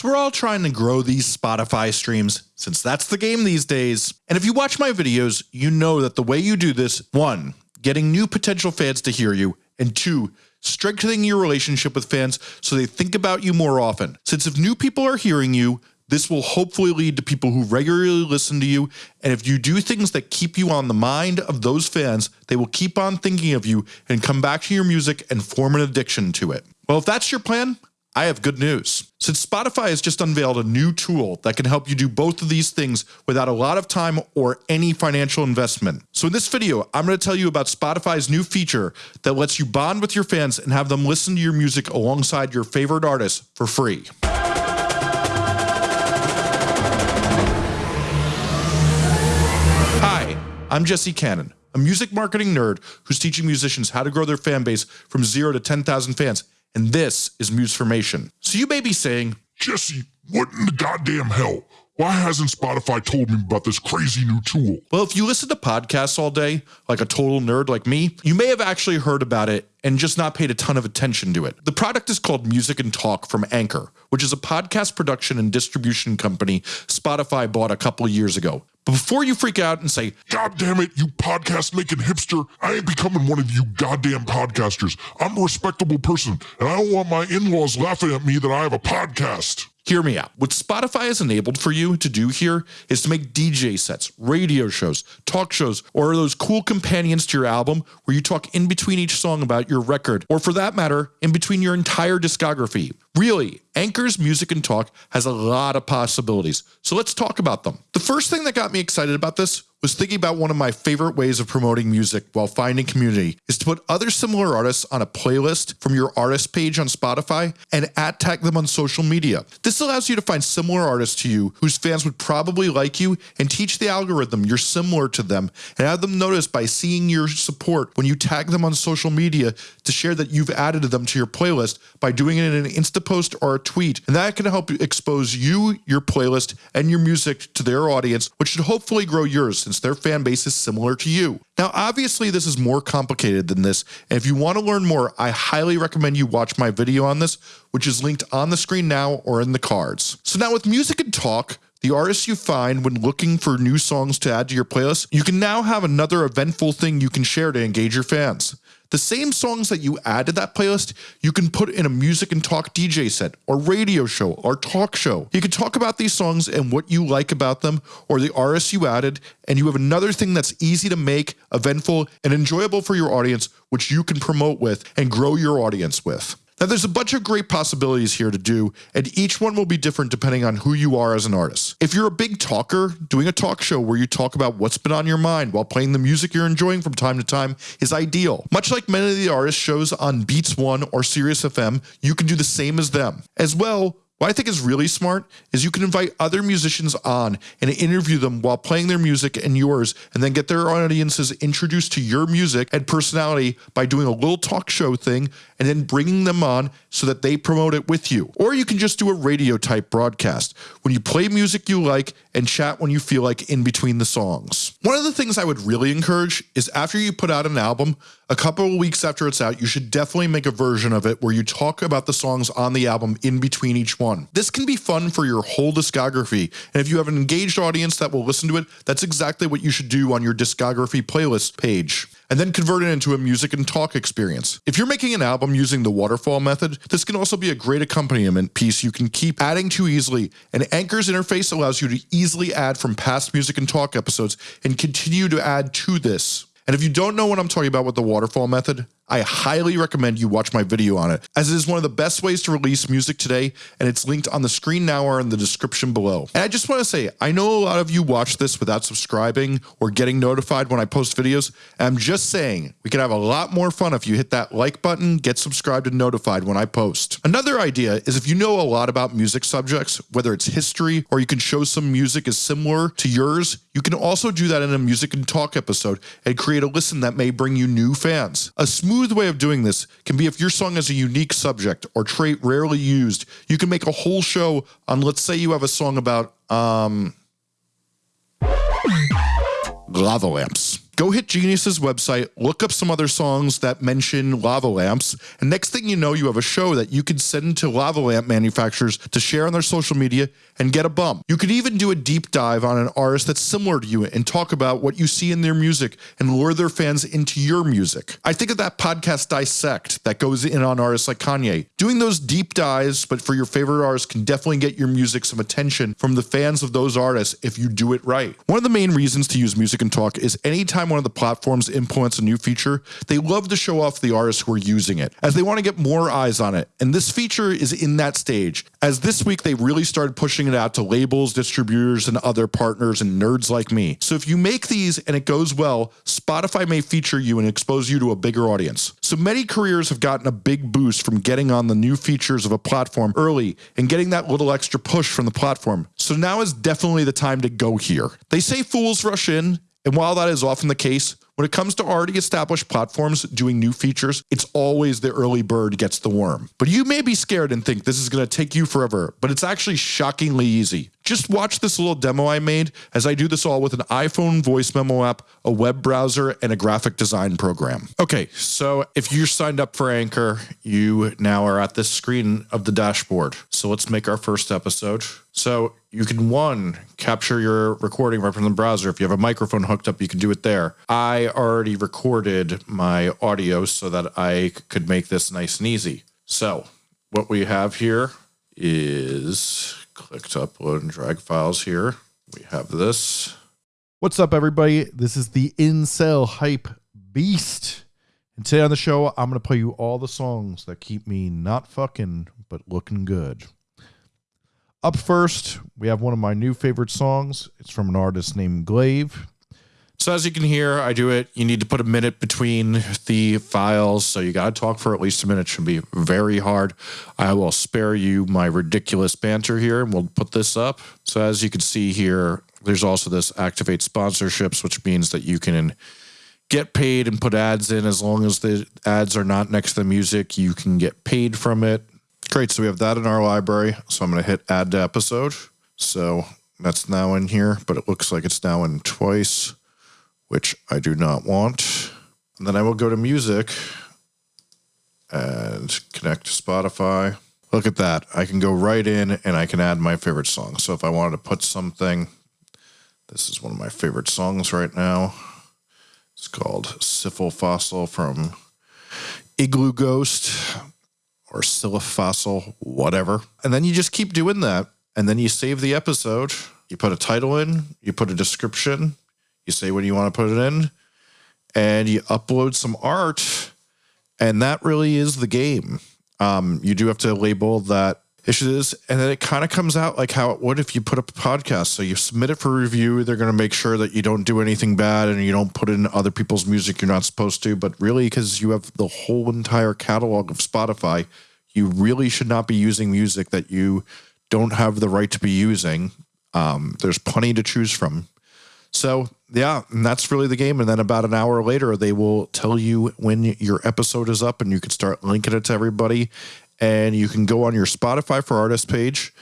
So we're all trying to grow these Spotify streams since that's the game these days. And if you watch my videos, you know that the way you do this, one, getting new potential fans to hear you, and two, strengthening your relationship with fans so they think about you more often. Since if new people are hearing you, this will hopefully lead to people who regularly listen to you. And if you do things that keep you on the mind of those fans, they will keep on thinking of you and come back to your music and form an addiction to it. Well, if that's your plan, I have good news. Since Spotify has just unveiled a new tool that can help you do both of these things without a lot of time or any financial investment. So in this video, I'm going to tell you about Spotify's new feature that lets you bond with your fans and have them listen to your music alongside your favorite artists for free. Hi, I'm Jesse Cannon, a music marketing nerd who's teaching musicians how to grow their fan base from zero to 10,000 fans. And this is Musformation. So you may be saying, Jesse, what in the goddamn hell? Why hasn't Spotify told me about this crazy new tool? Well, if you listen to podcasts all day, like a total nerd like me, you may have actually heard about it and just not paid a ton of attention to it. The product is called Music and Talk from Anchor, which is a podcast production and distribution company Spotify bought a couple years ago. But before you freak out and say, God damn it, you podcast making hipster, I ain't becoming one of you goddamn podcasters. I'm a respectable person, and I don't want my in laws laughing at me that I have a podcast. Hear me out. What Spotify has enabled for you to do here is to make DJ sets, radio shows, talk shows, or those cool companions to your album where you talk in between each song about your record, or for that matter, in between your entire discography. Really, Anchor's Music and Talk has a lot of possibilities, so let's talk about them. The first thing that got me excited about this was thinking about one of my favorite ways of promoting music while finding community is to put other similar artists on a playlist from your artist page on Spotify and at tag them on social media. This allows you to find similar artists to you whose fans would probably like you and teach the algorithm you're similar to them and have them notice by seeing your support when you tag them on social media to share that you've added them to your playlist by doing it in an Insta post or a tweet. And that can help expose you, your playlist, and your music to their audience, which should hopefully grow yours since their fan base is similar to you. Now, obviously, this is more complicated than this, and if you want to learn more, I highly recommend you watch my video on this, which is linked on the screen now or in the cards. So now with music and talk, the artists you find when looking for new songs to add to your playlist, you can now have another eventful thing you can share to engage your fans. The same songs that you add to that playlist, you can put in a music and talk DJ set or radio show or talk show. You can talk about these songs and what you like about them or the artists you added, and you have another thing that's easy to make, eventful, and enjoyable for your audience, which you can promote with and grow your audience with. Now there's a bunch of great possibilities here to do, and each one will be different depending on who you are as an artist. If you're a big talker, doing a talk show where you talk about what's been on your mind while playing the music you're enjoying from time to time is ideal. Much like many of the artist shows on Beats One or Sirius XM, you can do the same as them. As well, what I think is really smart is you can invite other musicians on and interview them while playing their music and yours, and then get their audiences introduced to your music and personality by doing a little talk show thing and then bringing them on so that they promote it with you. Or you can just do a radio type broadcast when you play music you like and chat when you feel like in between the songs. One of the things I would really encourage is after you put out an album, a couple of weeks after it's out, you should definitely make a version of it where you talk about the songs on the album in between each one. This can be fun for your whole discography, and if you have an engaged audience that will listen to it, that's exactly what you should do on your discography playlist page and then convert it into a music and talk experience. If you're making an album using the waterfall method, this can also be a great accompaniment piece you can keep adding to easily, and Anchor's interface allows you to easily add from past music and talk episodes and continue to add to this. And if you don't know what I'm talking about with the waterfall method, I highly recommend you watch my video on it, as it is one of the best ways to release music today, and it's linked on the screen now or in the description below. And I just want to say, I know a lot of you watch this without subscribing or getting notified when I post videos, I'm just saying, we could have a lot more fun if you hit that like button, get subscribed and notified when I post. Another idea is if you know a lot about music subjects, whether it's history or you can show some music is similar to yours, you can also do that in a music and talk episode and create a listen that may bring you new fans. A smooth smooth way of doing this can be if your song has a unique subject or trait rarely used, you can make a whole show on, let's say you have a song about, um, lava lamps. Go hit Genius's website, look up some other songs that mention lava lamps, and next thing you know, you have a show that you can send to lava lamp manufacturers to share on their social media and get a bump. You could even do a deep dive on an artist that's similar to you and talk about what you see in their music and lure their fans into your music. I think of that podcast Dissect that goes in on artists like Kanye. Doing those deep dives, but for your favorite artists, can definitely get your music some attention from the fans of those artists if you do it right. One of the main reasons to use Music and Talk is anytime one of the platforms implements a new feature, they love to show off the artists who are using it, as they want to get more eyes on it. And this feature is in that stage, as this week they really started pushing it out to labels, distributors, and other partners and nerds like me. So if you make these and it goes well, Spotify may feature you and expose you to a bigger audience. So many careers have gotten a big boost from getting on the new features of a platform early and getting that little extra push from the platform. So now is definitely the time to go here. They say fools rush in, and while that is often the case, when it comes to already established platforms doing new features, it's always the early bird gets the worm. But you may be scared and think this is going to take you forever, but it's actually shockingly easy. Just watch this little demo I made as I do this all with an iPhone voice memo app, a web browser, and a graphic design program. Okay, so if you're signed up for Anchor, you now are at this screen of the dashboard. So let's make our first episode. So you can one capture your recording right from the browser. If you have a microphone hooked up, you can do it there. I already recorded my audio so that I could make this nice and easy. So what we have here is click to upload and drag files here. We have this. What's up, everybody? This is the Incel Hype Beast. And today on the show, I'm going to play you all the songs that keep me not fucking, but looking good. Up first, we have one of my new favorite songs. It's from an artist named Glaive. So as you can hear, I do it. You need to put a minute between the files. So you got to talk for at least a minute. It should be very hard. I will spare you my ridiculous banter here and we'll put this up. So as you can see here, there's also this activate sponsorships, which means that you can get paid and put ads in as long as the ads are not next to the music. You can get paid from it. Great. So we have that in our library. So I'm going to hit add to episode. So that's now in here, but it looks like it's now in twice which I do not want. And then I will go to music and connect to Spotify. Look at that. I can go right in and I can add my favorite song. So if I wanted to put something, this is one of my favorite songs right now. It's called Syphil Fossil from Igloo Ghost or Fossil, whatever. And then you just keep doing that. And then you save the episode. You put a title in, you put a description, you say when you want to put it in, and you upload some art, and that really is the game. Um, you do have to label that issues, and then it kind of comes out like how it would if you put up a podcast. So you submit it for review. They're going to make sure that you don't do anything bad and you don't put in other people's music you're not supposed to. But really, because you have the whole entire catalog of Spotify, you really should not be using music that you don't have the right to be using. Um, there's plenty to choose from. So yeah, and that's really the game. And then about an hour later, they will tell you when your episode is up, and you can start linking it to everybody. And you can go on your Spotify for Artist page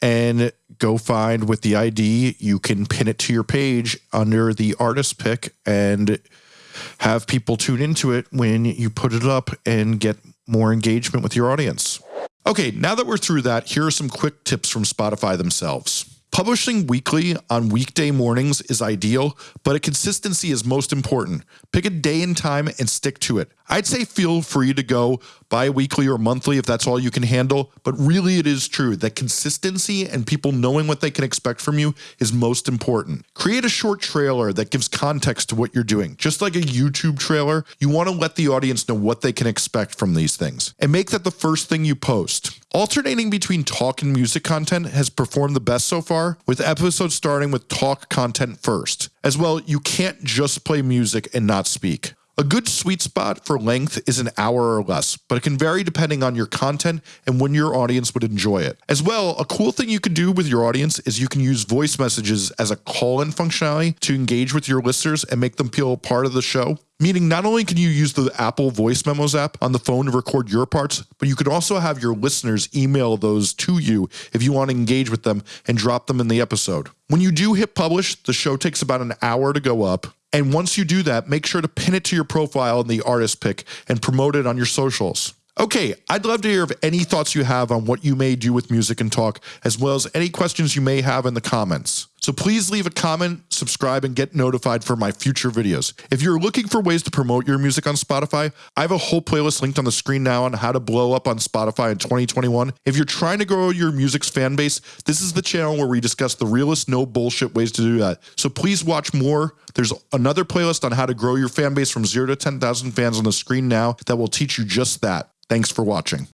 and go find with the ID. You can pin it to your page under the artist pick and have people tune into it when you put it up and get more engagement with your audience. Okay, now that we're through that, here are some quick tips from Spotify themselves. Publishing weekly on weekday mornings is ideal, but a consistency is most important. Pick a day and time and stick to it. I'd say feel free to go bi-weekly or monthly if that's all you can handle, but really it is true that consistency and people knowing what they can expect from you is most important. Create a short trailer that gives context to what you're doing. Just like a YouTube trailer, you want to let the audience know what they can expect from these things and make that the first thing you post. Alternating between talk and music content has performed the best so far, with episodes starting with talk content first. As well, you can't just play music and not speak. A good sweet spot for length is an hour or less, but it can vary depending on your content and when your audience would enjoy it. As well, a cool thing you can do with your audience is you can use voice messages as a call-in functionality to engage with your listeners and make them feel a part of the show. Meaning not only can you use the Apple Voice Memos app on the phone to record your parts, but you could also have your listeners email those to you if you want to engage with them and drop them in the episode. When you do hit publish, the show takes about an hour to go up And once you do that, make sure to pin it to your profile in the artist pick and promote it on your socials. Okay, I'd love to hear of any thoughts you have on what you may do with music and talk, as well as any questions you may have in the comments. So please leave a comment, subscribe, and get notified for my future videos. If you're looking for ways to promote your music on Spotify, I have a whole playlist linked on the screen now on how to blow up on Spotify in 2021. If you're trying to grow your music's fan base, this is the channel where we discuss the realest, no bullshit ways to do that. So please watch more. There's another playlist on how to grow your fan base from zero to 10,000 fans on the screen now that will teach you just that. Thanks for watching.